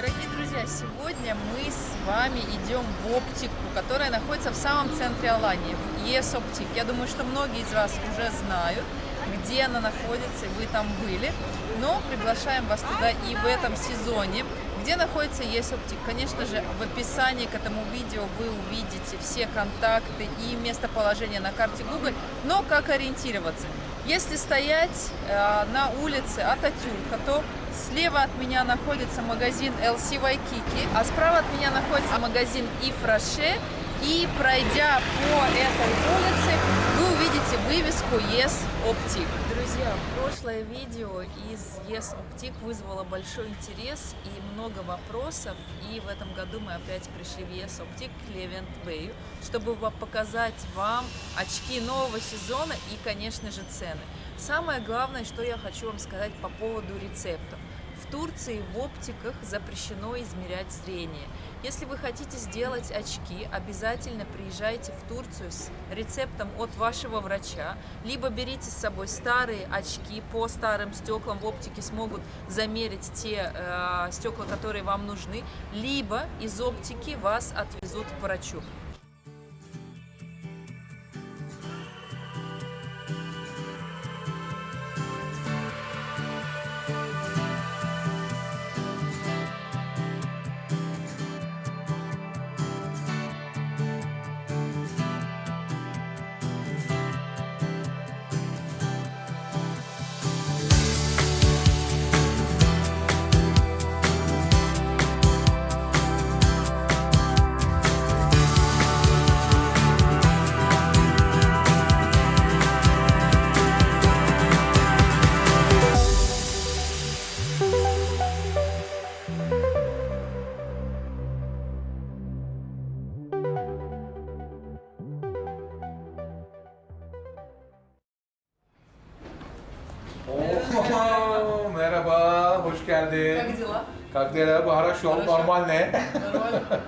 Дорогие друзья, сегодня мы с вами идем в оптику, которая находится в самом центре Алании, в ЕС Оптик. Я думаю, что многие из вас уже знают, где она находится, и вы там были. Но приглашаем вас туда и в этом сезоне. Где находится ЕС Оптик? Конечно же, в описании к этому видео вы увидите все контакты и местоположение на карте Google, но как ориентироваться? Если стоять э, на улице Ататюрка, то слева от меня находится магазин LC Waikiki, а справа от меня находится магазин Ифраше. И пройдя по этой улице, вывеску Yes Optic. Друзья, прошлое видео из Yes Optic вызвало большой интерес и много вопросов. И в этом году мы опять пришли в Yes Optic Levent Bay, чтобы показать вам очки нового сезона и, конечно же, цены. Самое главное, что я хочу вам сказать по поводу рецептов. В Турции в оптиках запрещено измерять зрение. Если вы хотите сделать очки, обязательно приезжайте в Турцию с рецептом от вашего врача, либо берите с собой старые очки по старым стеклам, в оптике смогут замерить те э, стекла, которые вам нужны, либо из оптики вас отвезут к врачу. Как дела? Хорошо, Хорошо. нормально. Нормально?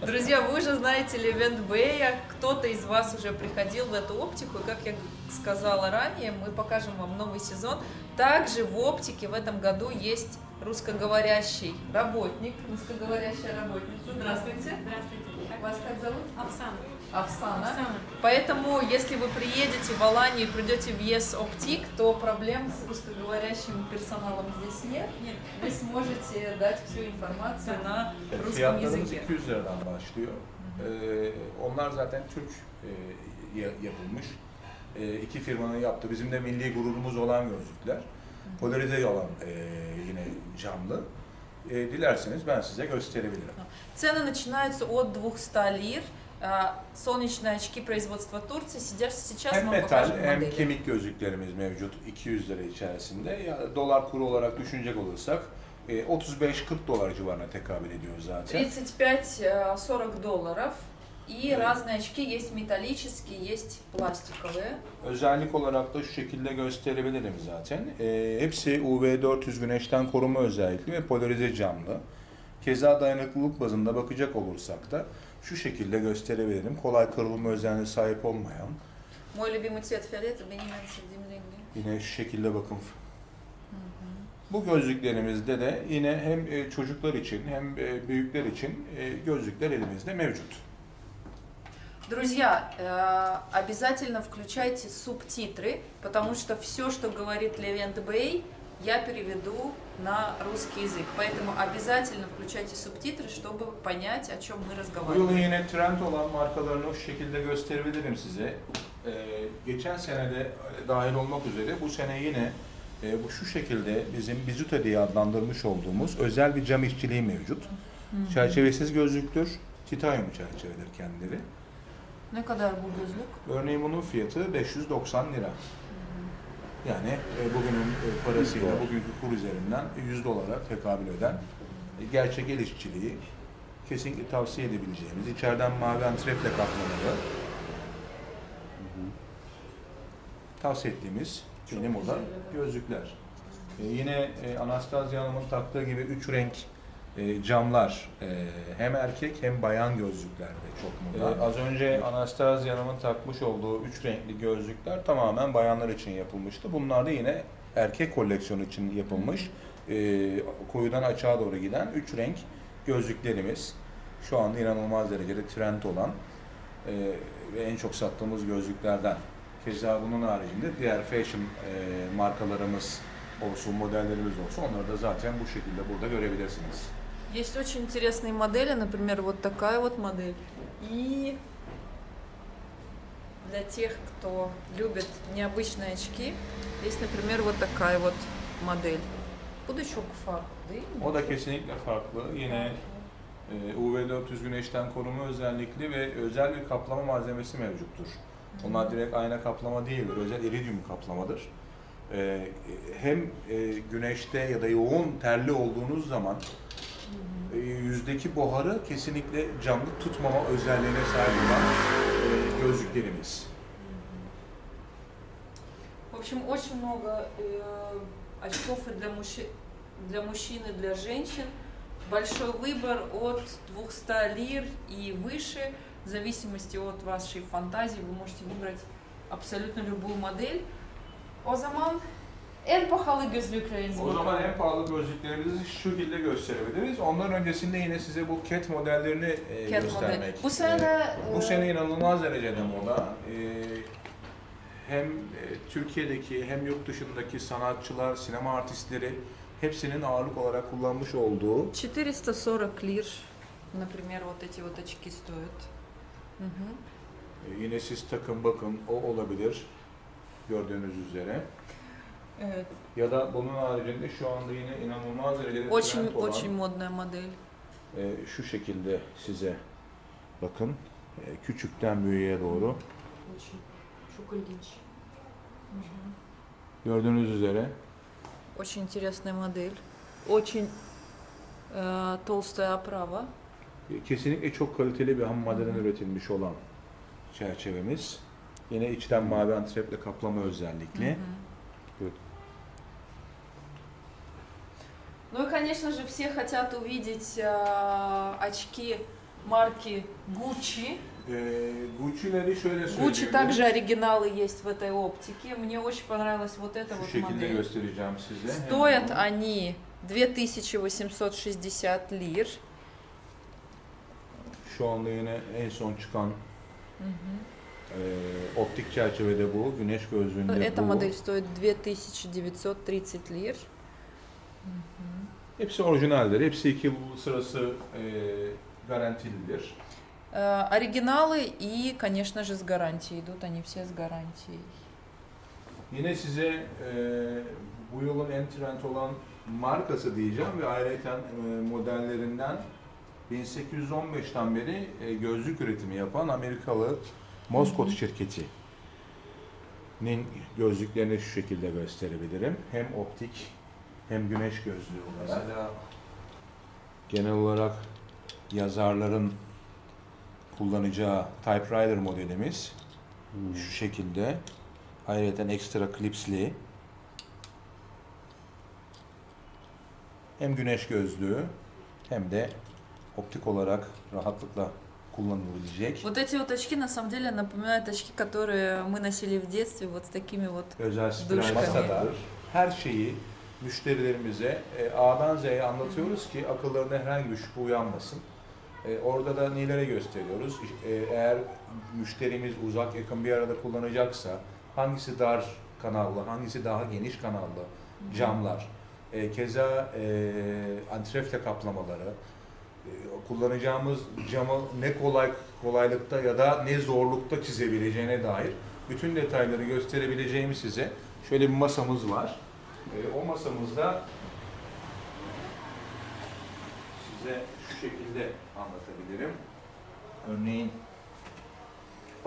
Друзья, вы же знаете Левент Бэя, кто-то из вас уже приходил в эту оптику, и как я сказала ранее, мы покажем вам новый сезон. Также в оптике в этом году есть русскоговорящий работник, русскоговорящая работница. Здравствуйте. Здравствуйте. Вас как зовут? Оксана. Овсана. Оксана. Поэтому, если вы приедете в Аланию и придете в ЕС Оптик, то проблем с русскоговорящим персоналом здесь нет. Нет. Вы сможете дать всю информацию на русском языке. 200 liradan başlıyor. Ee, onlar zaten Türk e, ya- yapılmış. E, iki firmanın yaptığı, bizim de milli gururumuz olan gözlükler. Polarize olan e, yine camlı. E, dilerseniz ben size gösterebilirim. Цены начинаются от 200 лир. А, Солнечные очки производства Турции. Сейчас, сейчас Hem мы metal покажем hem модели. kemik gözlüklerimiz mevcut 200 lira içerisinde. Ya, dolar kuru olarak düşünecek olursak e, 35-40 dolar civarına tekabül ediyor zaten. 35-40 долларов. И разные очки, есть металлические, есть пластиковые. Özellik olarak da şu şekilde gösterebilirim zaten. E, hepsi UV400 güneşten koruma özellikli ve polarize camlı. Keza dayanıklılık bazında bakacak olursak da şu şekilde gösterebilirim. Kolay kırılma özelliğine sahip olmayan. Мой любимый цвет фиолетовый, benim en sevdiğim rengi. Yine şu şekilde bakın. Bu gözlüklerimizde de yine hem e, çocuklar için hem e, büyükler için e, gözlükler elimizde mevcut. Друзья, э, обязательно включайте субтитры, потому что все, что говорит Левент Бэй, я переведу на русский язык. Поэтому обязательно включайте субтитры, чтобы понять, о чем мы Bu разговариваем. yılın yine trend olan markalarını şu şekilde gösterebilirim size. Ee, geçen senede dahil olmak üzere bu sene yine e, bu şu şekilde bizim Bizuta diye adlandırmış olduğumuz özel bir cam işçiliği mevcut. Çerçevesiz gözlüktür. Titanyum çerçevedir kendileri. Ne kadar bu gözlük? Örneğin bunun fiyatı 590 lira. Yani e, bugünün e, parasıyla bugünkü kur üzerinden 100 dolara tekabül eden e, gerçek el işçiliği kesinlikle tavsiye edebileceğimiz içeriden mavi antrefle kaplamalı tavsiye ettiğimiz yine moda gözlükler. E, yine e, Anastasia Hanım'ın taktığı gibi üç renk e, camlar e, hem erkek hem bayan gözlüklerde çok moda. az önce Anastasia Hanım'ın takmış olduğu üç renkli gözlükler tamamen bayanlar için yapılmıştı. Bunlar da yine erkek koleksiyonu için yapılmış e, koyudan açığa doğru giden üç renk gözlüklerimiz. Şu anda inanılmaz derecede trend olan e, ve en çok sattığımız gözlüklerden. Keza bunun haricinde diğer fashion e, markalarımız olsun, modellerimiz olsun onları da zaten bu şekilde burada görebilirsiniz. Есть очень интересные модели, например, вот такая вот модель. И для тех, кто любит необычные очки, есть, например, вот такая вот модель. Budu çok farklı değil mi? O da kesinlikle farklı. Yine e, UV400 güneşten koruma özellikli ve özel bir kaplama malzemesi mevcuttur. Onlar direkt ayna kaplama değildir, özel iridium kaplamadır. E, hem e, güneşte ya da yoğun terli olduğunuz zaman e, yüzdeki buharı kesinlikle canlı tutmama özelliğine sahip olan e, gözlüklerimiz. В общем, очень много э, очков и для, мужчи- для мужчин и для женщин. Большой выбор от 200 лир и выше. В зависимости от вашей фантазии вы можете выбрать абсолютно любую модель. O zaman en pahalı gözlüklerinizi O zaman en pahalı gözlüklerimizi şu şekilde gösterebiliriz. Ondan öncesinde yine size bu cat modellerini e, Cat göstermek. model. Bu sene Bu e, sene inanılmaz derecede moda. Ee, hem e, Türkiye'deki hem yurt dışındaki sanatçılar, sinema artistleri hepsinin ağırlık olarak kullanmış olduğu 440 лир, например, вот эти вот очки стоят. Мгм. e, yine siz takın bakın o olabilir gördüğünüz üzere. Evet. Ya da bunun haricinde şu anda yine inanılmaz derecede Очень, trend olan очень модная модель. e, şu şekilde size bakın e, küçükten büyüğe doğru Очень. Çok ilginç. gördüğünüz üzere Очень интересная модель. Очень э, толстая оправа. Kesinlikle çok kaliteli bir ham maddeden üretilmiş olan çerçevemiz. Yine içten mavi antreple kaplama özellikli. Ну и, конечно же, все хотят увидеть э, очки марки Gucci. Şöyle Gucci также оригиналы есть в этой оптике. Мне очень понравилась вот эта Şu вот модель. size. Стоят Hemen. они 2860 лир. Şu anda yine en son çıkan Мгм. e, optik çerçevede bu. Güneş gözlüğünde Эта bu. модель стоит 2930 лир. Hepsi orijinaldir. Hepsi iki yıl sırası e, garantilidir. Э, Оригиналы и, конечно же, с гарантией. Идут они все с гарантией. Yine size e, bu yılın en trend olan markası diyeceğim ve ayrıca e, modellerinden 1815'ten beri e, gözlük üretimi yapan Amerikalı Moscot şirketi. Nin gözlüklerini şu şekilde gösterebilirim. Hem optik hem güneş gözlüğü olarak. Genel olarak yazarların kullanacağı typewriter modelimiz şu şekilde. Ayrıca ekstra klipsli. Hem güneş gözlüğü hem de optik olarak rahatlıkla kullanılabilecek Вот эти вот очки на самом деле напоминают очки, которые мы носили в детстве, вот с такими вот. özel spiral Duşkami. masada her şeyi müşterilerimize e, A'dan Z'ye anlatıyoruz ki akıllarına herhangi bir şüphe uyanmasın. E, orada da neleri gösteriyoruz? E, eğer müşterimiz uzak yakın bir arada kullanacaksa hangisi dar kanallı, hangisi daha geniş kanallı camlar, e, keza e, antrefle kaplamaları, e, kullanacağımız camı ne kolay kolaylıkta ya da ne zorlukta çizebileceğine dair bütün detayları gösterebileceğimiz size şöyle bir masamız var. E, o masamızda size şu şekilde anlatabilirim. Örneğin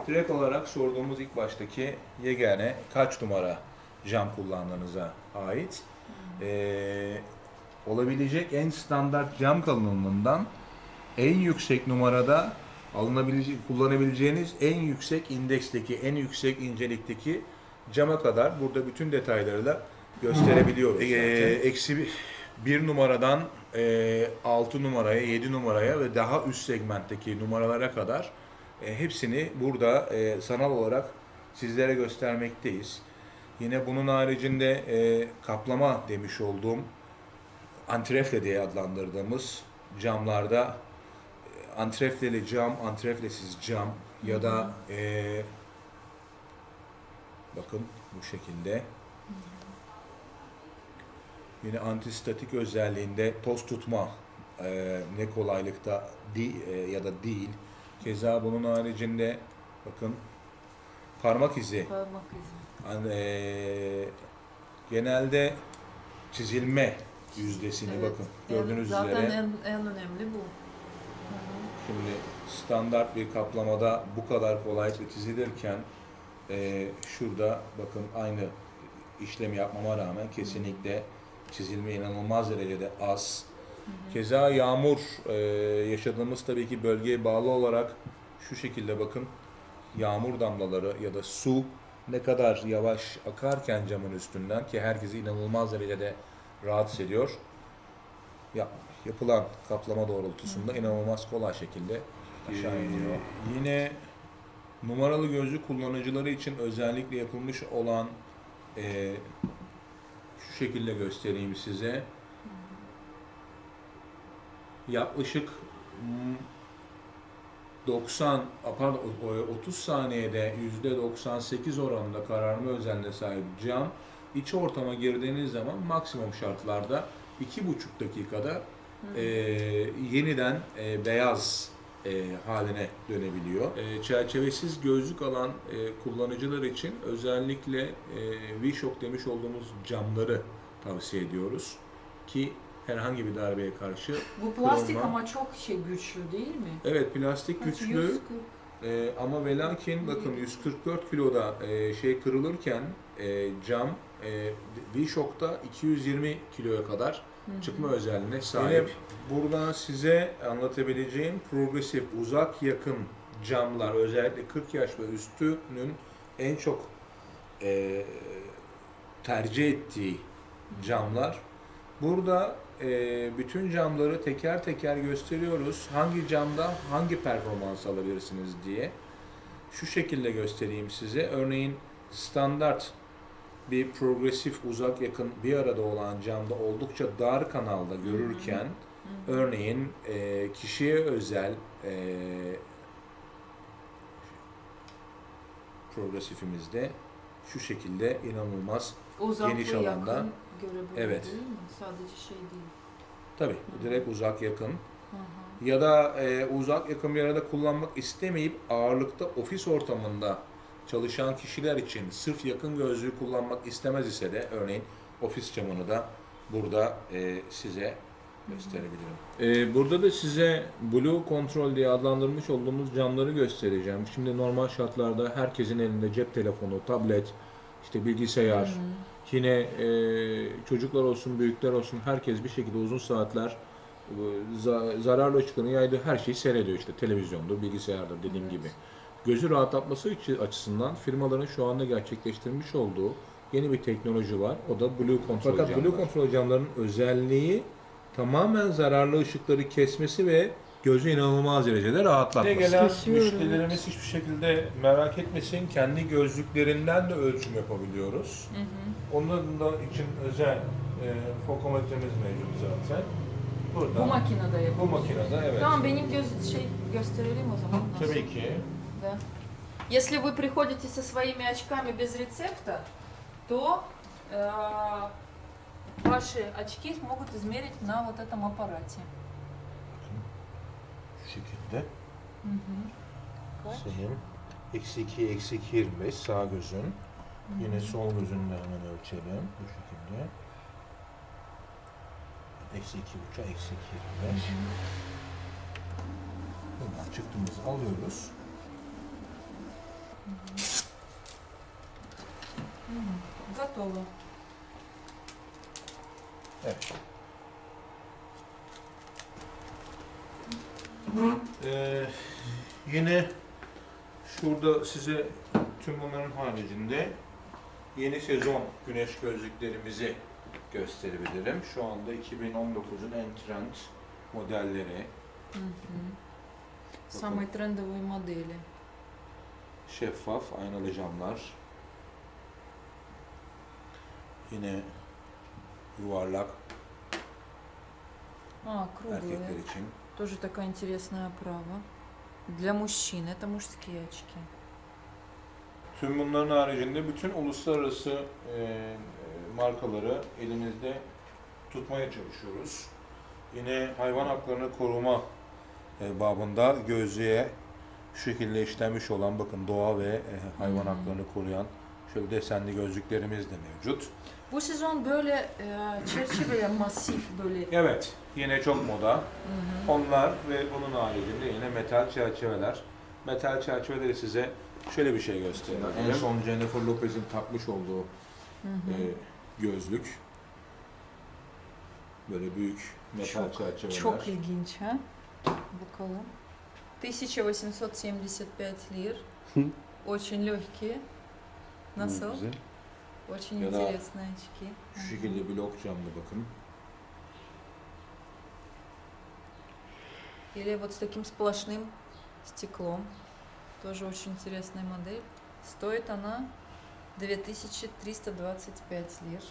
direkt olarak sorduğumuz ilk baştaki yegane kaç numara cam kullandığınıza ait e, olabilecek en standart cam kalınlığından en yüksek numarada alınabilecek, kullanabileceğiniz en yüksek indeksteki, en yüksek incelikteki cama kadar burada bütün detaylarıyla gösterebiliyoruz. E, eksi bir numaradan e, 6 numaraya, 7 numaraya ve daha üst segmentteki numaralara kadar e, hepsini burada e, sanal olarak sizlere göstermekteyiz. Yine bunun haricinde e, kaplama demiş olduğum antrefle diye adlandırdığımız camlarda e, antrefleli cam, antreflesiz cam ya da e, bakın bu şekilde yine antistatik özelliğinde toz tutma e, ne kolaylıkta di, e, ya da değil. Keza bunun haricinde bakın parmak izi Parmak izi. Hani, eee, genelde çizilme yüzdesini Evet, bakın gördüğünüz zaten üzere en, en önemli bu. şimdi standart bir kaplamada bu kadar kolaylıkla çizilirken eee, şurada bakın aynı işlemi yapmama rağmen kesinlikle çizilme inanılmaz derecede az. Keza yağmur eee, yaşadığımız tabii ki bölgeye bağlı olarak şu şekilde bakın yağmur damlaları ya da su ne kadar yavaş akarken camın üstünden ki herkesi inanılmaz derecede rahatsız ediyor. Ya, yapılan kaplama doğrultusunda inanılmaz kolay şekilde aşağı iniyor. Yine numaralı gözlük kullanıcıları için özellikle yapılmış olan eee, şu şekilde göstereyim size. Yaklaşık mm, 90 pardon o- 30 saniyede %98 oranında kararma özelliğine sahip cam iç ortama girdiğiniz zaman maksimum şartlarda 2,5 dakikada e, yeniden e, beyaz e, haline dönebiliyor. E, çerçevesiz gözlük alan e, kullanıcılar için özellikle e, V-Shock demiş olduğumuz camları tavsiye ediyoruz ki herhangi bir darbeye karşı Bu plastik Kırılma. ama çok şey güçlü değil mi? evet plastik Kaç, güçlü 140? Ee, ama ve lakin bakın 144 kiloda e, şey kırılırken e, cam e, V-Shock'ta 220 kiloya kadar çıkma özelliğine sahip. burada size anlatabileceğim progresif uzak yakın camlar özellikle 40 yaş ve üstünün en çok e, tercih ettiği camlar. Burada e, bütün camları teker teker gösteriyoruz. Hangi camda hangi performans alabilirsiniz diye. Şu şekilde göstereyim size. Örneğin standart bir progresif uzak yakın bir arada olan camda oldukça dar kanalda görürken örneğin e, kişiye özel e, progresifimizde şu şekilde inanılmaz Uzak Geniş alanda. yakın Evet. değil mi? Sadece şey değil. tabi direkt uzak yakın Hı hı. ya da e, uzak yakın bir arada kullanmak istemeyip ağırlıkta ofis ortamında çalışan kişiler için sırf yakın gözlüğü kullanmak istemez ise de örneğin ofis camını da burada e, size gösterebilirim. E, burada da size Blue Control diye adlandırmış olduğumuz camları göstereceğim. Şimdi normal şartlarda herkesin elinde cep telefonu, tablet, işte bilgisayar, yine e, çocuklar olsun, büyükler olsun herkes bir şekilde uzun saatler e, za- zararlı ışıkların yaydığı her şeyi seyrediyor işte televizyondur, bilgisayardır dediğim gibi. Gözü rahatlatması içi- açısından firmaların şu anda gerçekleştirmiş olduğu yeni bir teknoloji var. O da Blue Control Fakat camlar. Blue Control camların özelliği tamamen zararlı ışıkları kesmesi ve gözü inanılmaz derecede rahatlatması. gelen müşterilerimiz hiçbir şekilde merak etmesin. Kendi gözlüklerinden de ölçüm yapabiliyoruz. Onların da için özel e, fokometremiz mevcut zaten. Burada. Bu makinede Bu yapıyoruz. makinede evet. Tamam benim göz şey gösterelim o zaman. nasıl? Tabii ki. Да. Если вы приходите со своими очками без рецепта, то э, ваши очки могут измерить на вот этом аппарате. 2, eksi 2 25 sağ gözün. Yine sol gözünü de hemen ölçelim. Bu şekilde. Eksi 2 buçuk, eksi 2 25. Buradan çıktığımızı alıyoruz. Готово. Evet. Ee, yine şurada size tüm bunların haricinde yeni sezon güneş gözlüklerimizi gösterebilirim. Şu anda 2019'un en trend modelleri. Самые трендовые модели. Şeffaf aynalı camlar. Yine yuvarlak А, круглые. erkekler için. Тоже такая интересная оправа. Для мужчин. Это мужские очки. Tüm bunların haricinde bütün uluslararası e, e, markaları elimizde tutmaya çalışıyoruz. Yine hayvan haklarını koruma e, babında gözlüğe şu şekilde işlenmiş olan bakın doğa ve e, hayvan Hmm. haklarını koruyan şöyle desenli gözlüklerimiz de mevcut. Bu sezon böyle e, çerçeveler masif böyle. Evet, yine çok moda. Hı hı. Onlar ve bunun haricinde yine metal çerçeveler. Metal çerçeveleri size şöyle bir şey göstereyim. En son Jennifer Lopez'in takmış olduğu Hı hı. e, gözlük. Böyle büyük metal çerçeveler. Çok ilginç ha. Bakalım. 1875 лир. Hı. Очень легкие. Nasıl? Güzel. Очень Ya интересные очки. Şu şekilde blok camlı bakın. Или вот с таким сплошным стеклом. Тоже очень интересная модель. Стоит она 2325 лир.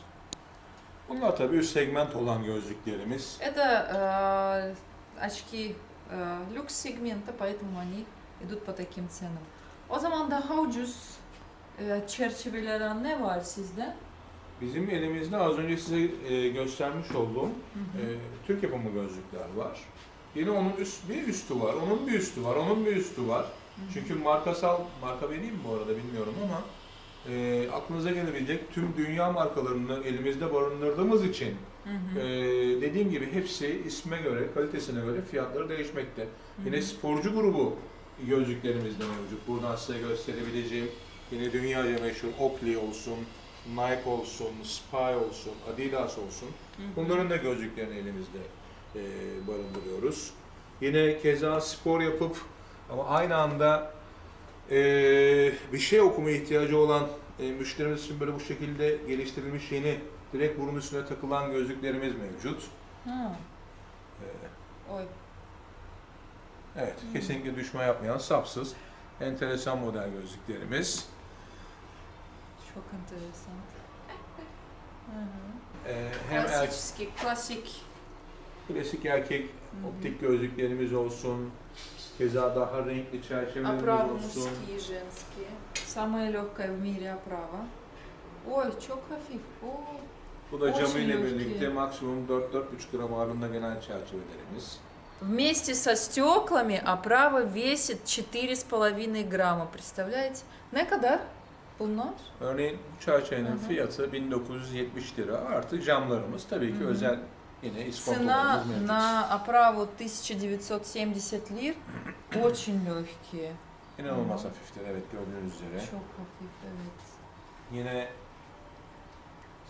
Bunlar tabii üst segment olan gözlüklerimiz. Это э, очки люкс-сегмента, поэтому они идут по таким ценам. O zaman daha ucuz e, çerçeveler ne var sizde? Bizim elimizde az önce size e, göstermiş olduğum Hı e, hı. Türk yapımı gözlükler var. Yine onun üst, bir üstü var, onun bir üstü var, onun bir üstü var. Çünkü markasal, marka vereyim mi bu arada bilmiyorum ama e, aklınıza gelebilecek tüm dünya markalarını elimizde barındırdığımız için Hı hı. e, dediğim gibi hepsi isme göre, kalitesine göre fiyatları değişmekte. Yine sporcu grubu gözlüklerimiz de mevcut. Buradan size gösterebileceğim yine dünyaca meşhur Oakley olsun, Nike olsun, Spy olsun, Adidas olsun. Hı hı. Bunların da gözlüklerini elimizde e, barındırıyoruz. Yine keza spor yapıp ama aynı anda e, bir şey okuma ihtiyacı olan e, müşterimiz için böyle bu şekilde geliştirilmiş yeni direkt burun üstüne takılan gözlüklerimiz mevcut. Ha. Ee, Oy. Evet, hmm. kesinlikle düşme yapmayan sapsız enteresan model gözlüklerimiz. Çok enteresan. Ee, hem klasik, er klasik. Klasik erkek optik hı hı. gözlüklerimiz olsun, Keza daha renkli çerçevelerimiz Оправа olsun. мужские, женские. Самая легкая в мире оправа. Ой, çok hafif. Oo. Bu da Очень camıyla lüks birlikte ki. maksimum 4-4,5 gram ağırlığında gelen çerçevelerimiz. Вместе со стеклами оправа весит 4,5 грамма. Представляете? Ne kadar bunlar? Örneğin bu çerçevenin Hı hı. fiyatı 1970 lira. Artı camlarımız tabii ki Hı hı. özel yine Цена на оправу 1970 лир. Очень легкие. İnanılmaz hafiftir evet gördüğünüz üzere. Çok hafif evet. Yine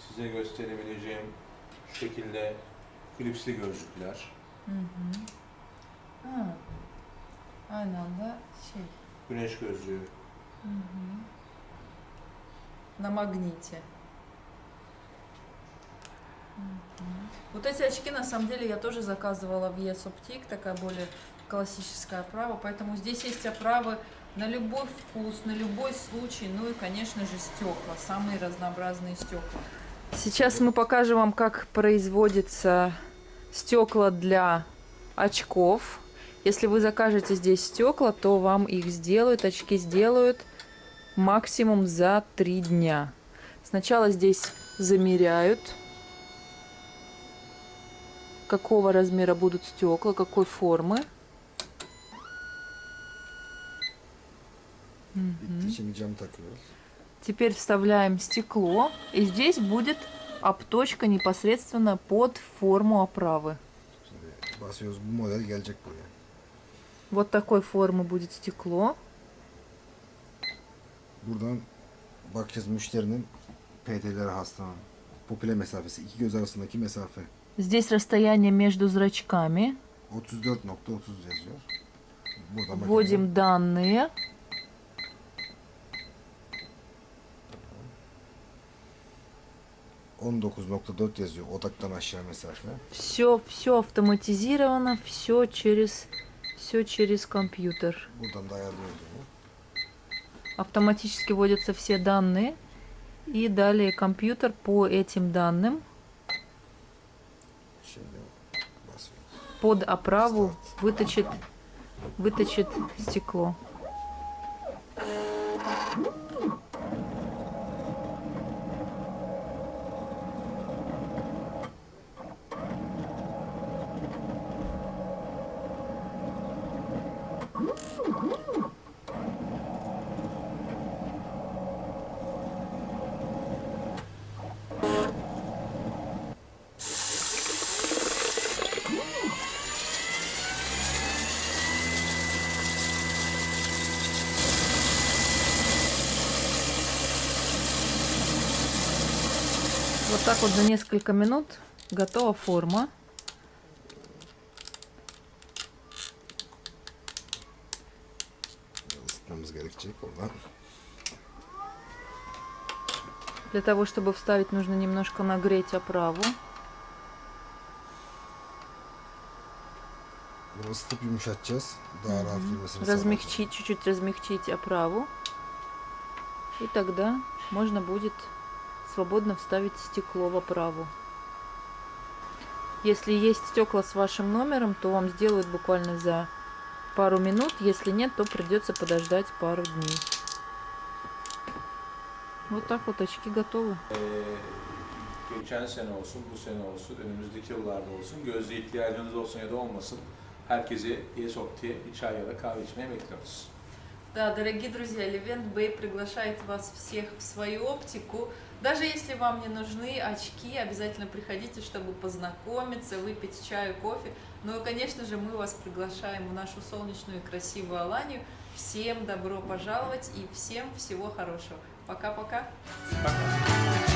size gösterebileceğim şu şekilde klipsli gözlükler. Hı hı. Ha. Aynı anda şey. Güneş gözlüğü. Hı hı. На магните. Вот эти очки, на самом деле, я тоже заказывала в ES такая более классическая оправа, поэтому здесь есть оправы на любой вкус, на любой случай, ну и, конечно же, стекла, самые разнообразные стекла. Сейчас мы покажем вам, как производятся стекла для очков. Если вы закажете здесь стекла, то вам их сделают, очки сделают максимум за три дня. Сначала здесь замеряют, какого размера будут стекла, какой формы. Теперь вставляем стекло, и здесь будет обточка непосредственно под форму оправы. Вот такой формы будет стекло. Buradan bakacağız müşterinin PT'leri hastanın. Pupile mesafesi. iki göz arasındaki mesafe. Здесь расстояние между зрачками. 34.30 yazıyor. Buradan bakacağız. Вводим данные. bakacağız. 19.4 yazıyor odaktan aşağı mesafe. Все, все автоматизировано, все через, все через компьютер. Buradan da ayarlıyoruz onu. Автоматически вводятся все данные. И далее компьютер по этим данным под оправу выточит, выточит стекло. Вот так вот за несколько минут готова форма. Для того, чтобы вставить, нужно немножко нагреть оправу. Girmesini Размягчить, чуть-чуть размягчить оправу. И тогда можно будет свободно вставить стекло в оправу. Если есть стекла с вашим номером, то вам сделают буквально за пару минут. Если нет, то придется подождать пару дней. Вот так вот очки готовы. Ee, geçen sene olsun, bu sene olsun, önümüzdeki yıllarda olsun, gözle ihtiyacınız olsun ya da olmasın, herkesi Yesopti'ye bir çay ya da kahve içmeye bekliyoruz. Да, дорогие друзья, Левент Бэй приглашает вас всех в свою оптику. Даже если вам не нужны очки, обязательно приходите, чтобы познакомиться, выпить чаю, кофе. Ну и, конечно же, мы вас приглашаем в нашу солнечную и красивую Аланию. Всем добро пожаловать и всем всего хорошего. Пока-пока. Bak.